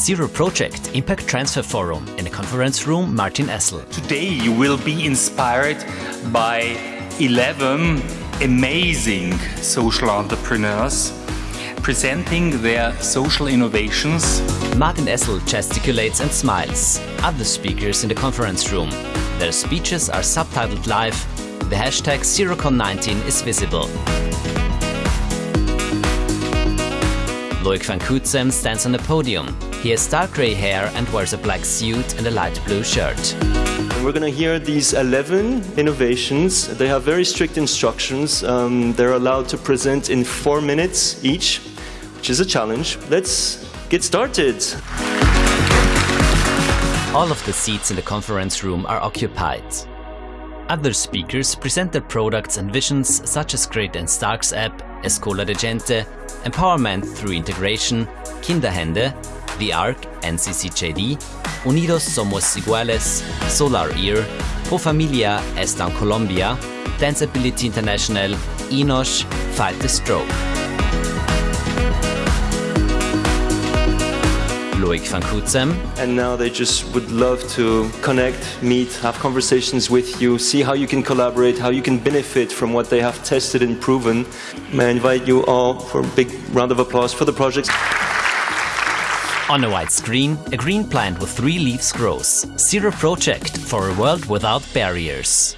Zero Project Impact Transfer Forum in the conference room Martin Essl. Today you will be inspired by 11 amazing social entrepreneurs presenting their social innovations. Martin Essl gesticulates and smiles. Other speakers in the conference room. Their speeches are subtitled live. The hashtag ZeroCon19 is visible. Loic van Cutsem stands on the podium. He has dark grey hair and wears a black suit and a light blue shirt. We're going to hear these 11 innovations. They have very strict instructions. Um, they're allowed to present in four minutes each, which is a challenge. Let's get started. All of the seats in the conference room are occupied. Other speakers present their products and visions such as Greta and Starks app, Escola de Gente, Empowerment through Integration, Kinderhände, The Arc, NCCJD, Unidos Somos Iguales, Solar Ear, Pro Familia Están Colombia, Danceability International, Enosh, Fight the Stroke. Loic van Cutsem. And now they just would love to connect, meet, have conversations with you, see how you can collaborate, how you can benefit from what they have tested and proven. May I invite you all for a big round of applause for the project. On a white screen, a green plant with three leaves grows. Zero Project for a world without barriers.